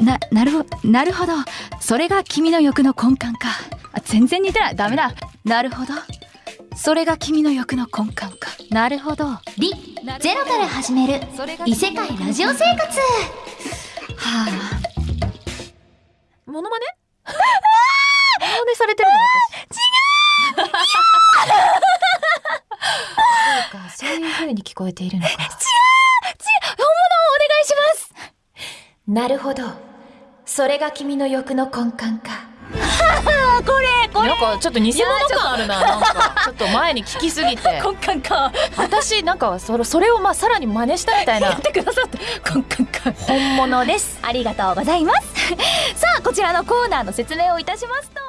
ななるほなるほど。それが君の欲の根幹か。あ全然似てない。ダメだ。なるほど。それが君の欲の根幹か。なるほど。はりゼロから始める。異世界ラジオ生活。あ。モノマネ？モノマネされてるの？私違う！そうかそういう風に聞こえているのか。本物をお願いします！なるほどそれが君の欲の根幹か。あ これこれ。なんかちょっと偽物感あるな なんか。ちょっと前に聞きすぎて。根幹か。私なんかそれそれをまあさらに真似したみたいな。やってくださって根幹か。本物です。ありがとうございます。さあこちらのコーナーの説明をいたしますと